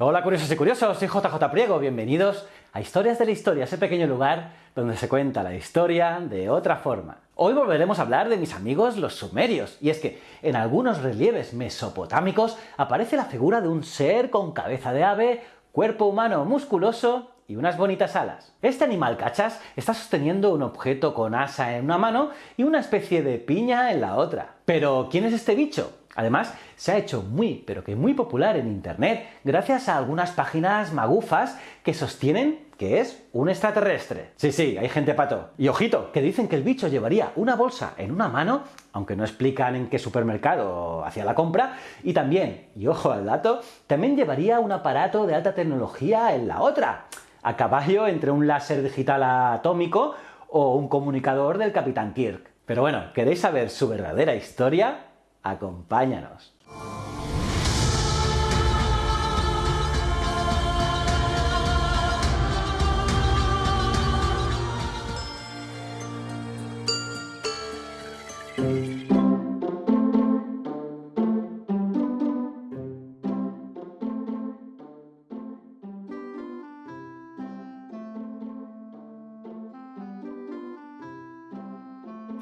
Hola curiosos y curiosos, soy JJ Priego, bienvenidos a Historias de la Historia, ese pequeño lugar donde se cuenta la historia de otra forma. Hoy volveremos a hablar de mis amigos los sumerios, y es que en algunos relieves mesopotámicos aparece la figura de un ser con cabeza de ave, cuerpo humano musculoso y unas bonitas alas. Este animal cachas está sosteniendo un objeto con asa en una mano y una especie de piña en la otra. Pero, ¿quién es este bicho? Además, se ha hecho muy, pero que muy popular en Internet gracias a algunas páginas magufas que sostienen que es un extraterrestre. Sí, sí, hay gente pato. Y ojito, que dicen que el bicho llevaría una bolsa en una mano, aunque no explican en qué supermercado hacía la compra, y también, y ojo al dato, también llevaría un aparato de alta tecnología en la otra, a caballo entre un láser digital atómico o un comunicador del Capitán Kirk. Pero bueno, ¿queréis saber su verdadera historia? Acompáñanos.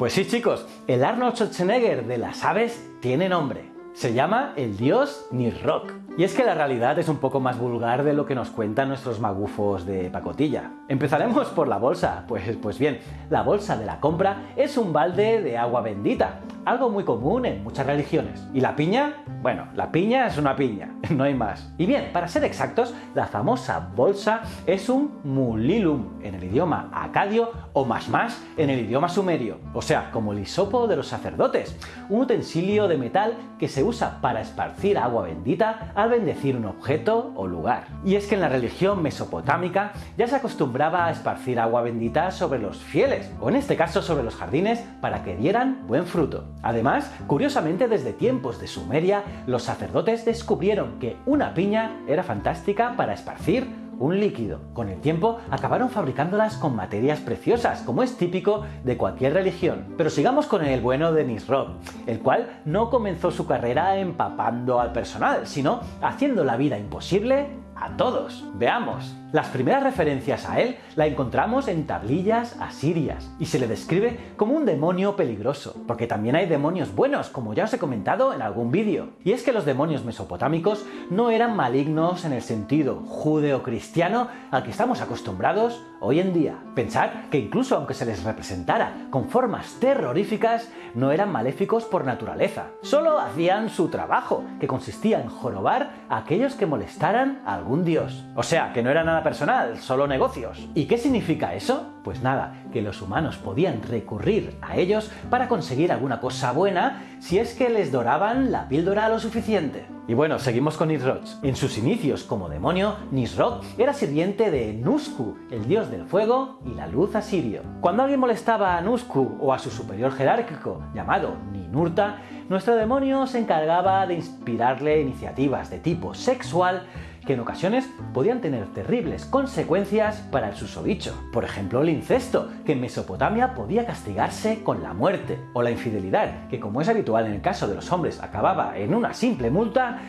Pues sí chicos, el Arnold Schwarzenegger de las aves tiene nombre. Se llama el dios Nisroch. Y es que la realidad es un poco más vulgar de lo que nos cuentan nuestros magufos de pacotilla. Empezaremos por la bolsa. Pues, pues bien, la bolsa de la compra es un balde de agua bendita, algo muy común en muchas religiones. ¿Y la piña? Bueno, la piña es una piña, no hay más. Y bien, para ser exactos, la famosa bolsa es un mulilum en el idioma acadio o más más en el idioma sumerio, o sea, como el hisopo de los sacerdotes, un utensilio de metal que se usa para esparcir agua bendita al bendecir un objeto o lugar. Y es que en la religión mesopotámica ya se acostumbraba a esparcir agua bendita sobre los fieles, o en este caso sobre los jardines, para que dieran buen fruto. Además, curiosamente desde tiempos de Sumeria, los sacerdotes descubrieron que una piña era fantástica para esparcir un líquido. Con el tiempo acabaron fabricándolas con materias preciosas, como es típico de cualquier religión. Pero sigamos con el bueno de Nisroch, el cual no comenzó su carrera empapando al personal, sino haciendo la vida imposible a todos. Veamos. Las primeras referencias a él la encontramos en tablillas asirias y se le describe como un demonio peligroso, porque también hay demonios buenos, como ya os he comentado en algún vídeo. Y es que los demonios mesopotámicos no eran malignos en el sentido judeo-cristiano al que estamos acostumbrados hoy en día. Pensad que incluso aunque se les representara con formas terroríficas, no eran maléficos por naturaleza. Solo hacían su trabajo, que consistía en jorobar a aquellos que molestaran a algún dios. O sea, que no era nada personal, solo negocios. ¿Y qué significa eso? Pues nada, que los humanos podían recurrir a ellos para conseguir alguna cosa buena si es que les doraban la píldora lo suficiente. Y bueno, seguimos con Nisroch. En sus inicios como demonio, Nisroch era sirviente de Nusku, el dios del fuego y la luz asirio. Cuando alguien molestaba a Nusku o a su superior jerárquico, llamado Ninurta, nuestro demonio se encargaba de inspirarle iniciativas de tipo sexual que en ocasiones podían tener terribles consecuencias para el susodicho. Por ejemplo, el incesto, que en Mesopotamia podía castigarse con la muerte, o la infidelidad, que como es habitual en el caso de los hombres acababa en una simple multa,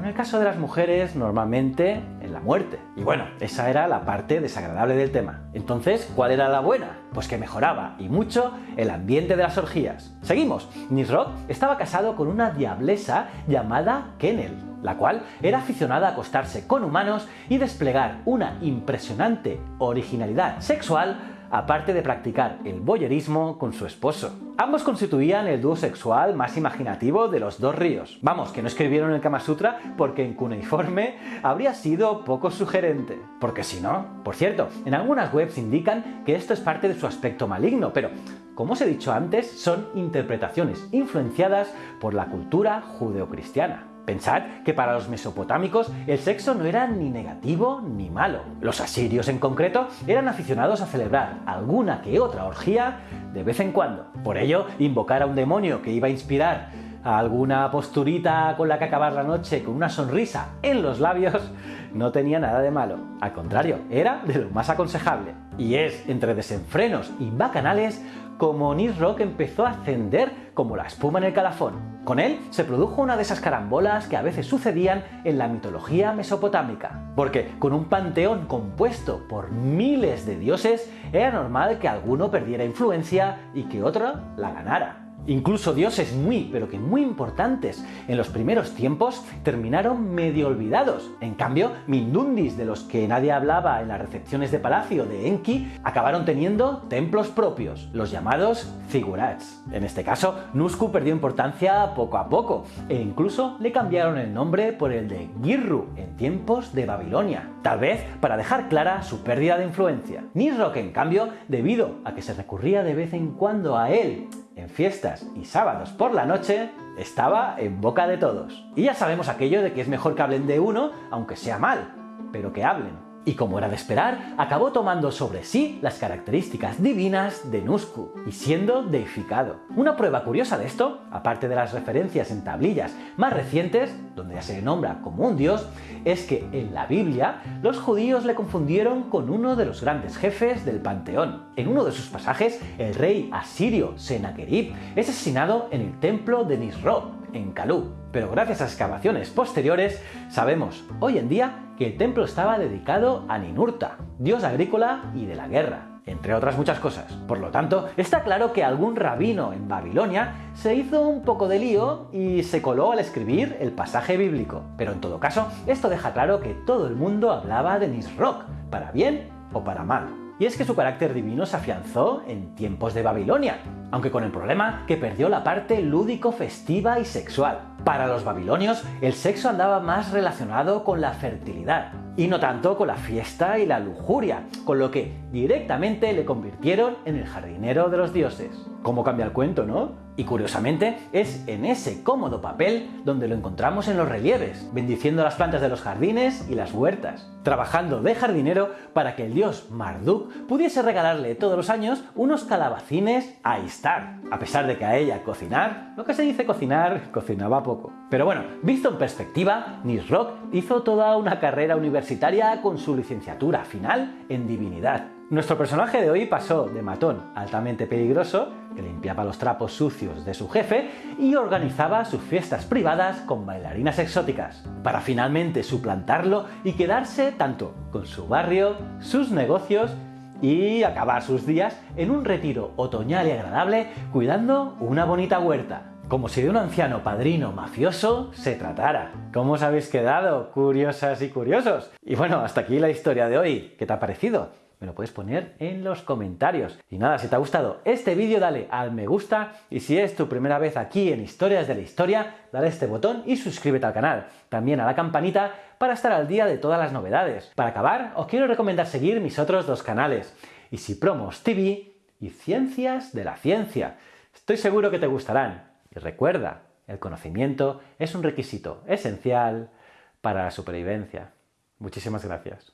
en el caso de las mujeres normalmente en la muerte. Y bueno, esa era la parte desagradable del tema. Entonces, ¿cuál era la buena? Pues que mejoraba, y mucho, el ambiente de las orgías. Seguimos. Nisroch estaba casado con una diablesa llamada Kenel, la cual era aficionada a acostarse con humanos y desplegar una impresionante originalidad sexual aparte de practicar el boyerismo con su esposo. Ambos constituían el dúo sexual más imaginativo de los dos ríos. Vamos, que no escribieron el Kama Sutra porque en cuneiforme habría sido poco sugerente. Porque si no... Por cierto, en algunas webs indican que esto es parte de su aspecto maligno, pero como os he dicho antes, son interpretaciones influenciadas por la cultura judeocristiana. Pensad que para los mesopotámicos el sexo no era ni negativo ni malo. Los asirios en concreto eran aficionados a celebrar alguna que otra orgía de vez en cuando. Por ello, invocar a un demonio que iba a inspirar alguna posturita con la que acabar la noche con una sonrisa en los labios no tenía nada de malo. Al contrario, era de lo más aconsejable. Y es entre desenfrenos y bacanales como Rock empezó a ascender como la espuma en el calafón. Con él se produjo una de esas carambolas que a veces sucedían en la mitología mesopotámica. Porque con un panteón compuesto por miles de dioses, era normal que alguno perdiera influencia y que otro la ganara. Incluso dioses muy, pero que muy importantes en los primeros tiempos terminaron medio olvidados. En cambio, Mindundis, de los que nadie hablaba en las recepciones de palacio de Enki, acabaron teniendo templos propios, los llamados zigurats. En este caso, Nusku perdió importancia poco a poco, e incluso le cambiaron el nombre por el de Girru en tiempos de Babilonia, tal vez para dejar clara su pérdida de influencia. Nisroch, en cambio, debido a que se recurría de vez en cuando a él fiestas y sábados por la noche, estaba en boca de todos. Y ya sabemos aquello de que es mejor que hablen de uno, aunque sea mal, pero que hablen y como era de esperar, acabó tomando sobre sí las características divinas de Nusku y siendo deificado. Una prueba curiosa de esto, aparte de las referencias en tablillas más recientes, donde ya se le nombra como un dios, es que en la Biblia los judíos le confundieron con uno de los grandes jefes del panteón. En uno de sus pasajes, el rey asirio Sennacherib es asesinado en el templo de Nisroch, en Calú. Pero gracias a excavaciones posteriores, sabemos hoy en día que el templo estaba dedicado a Ninurta, dios agrícola y de la guerra entre otras muchas cosas. Por lo tanto, está claro que algún rabino en Babilonia se hizo un poco de lío y se coló al escribir el pasaje bíblico. Pero en todo caso, esto deja claro que todo el mundo hablaba de Nisroch, para bien o para mal. Y es que su carácter divino se afianzó en tiempos de Babilonia, aunque con el problema que perdió la parte lúdico festiva y sexual. Para los babilonios, el sexo andaba más relacionado con la fertilidad, y no tanto con la fiesta y la lujuria, con lo que directamente le convirtieron en el jardinero de los dioses. ¿Cómo cambia el cuento, no? Y curiosamente, es en ese cómodo papel donde lo encontramos en los relieves, bendiciendo las plantas de los jardines y las huertas, trabajando de jardinero para que el dios Marduk pudiese regalarle todos los años unos calabacines a Istar, a pesar de que a ella cocinar, lo que se dice cocinar, cocinaba Pero bueno, visto en perspectiva, Nisroch hizo toda una carrera universitaria con su licenciatura final en divinidad. Nuestro personaje de hoy pasó de matón altamente peligroso, que limpiaba los trapos sucios de su jefe y organizaba sus fiestas privadas con bailarinas exóticas, para finalmente suplantarlo y quedarse tanto con su barrio, sus negocios y acabar sus días en un retiro otoñal y agradable cuidando una bonita huerta como si de un anciano padrino mafioso se tratara. ¿Cómo os habéis quedado, curiosas y curiosos? Y bueno, hasta aquí la historia de hoy. ¿Qué te ha parecido? Me lo puedes poner en los comentarios. Y nada, si te ha gustado este vídeo, dale al me gusta. Y si es tu primera vez aquí en Historias de la Historia, dale este botón y suscríbete al canal. También a la campanita para estar al día de todas las novedades. Para acabar, os quiero recomendar seguir mis otros dos canales. Y Promos TV y Ciencias de la Ciencia. Estoy seguro que te gustarán. Y recuerda, el conocimiento es un requisito esencial para la supervivencia. Muchísimas gracias.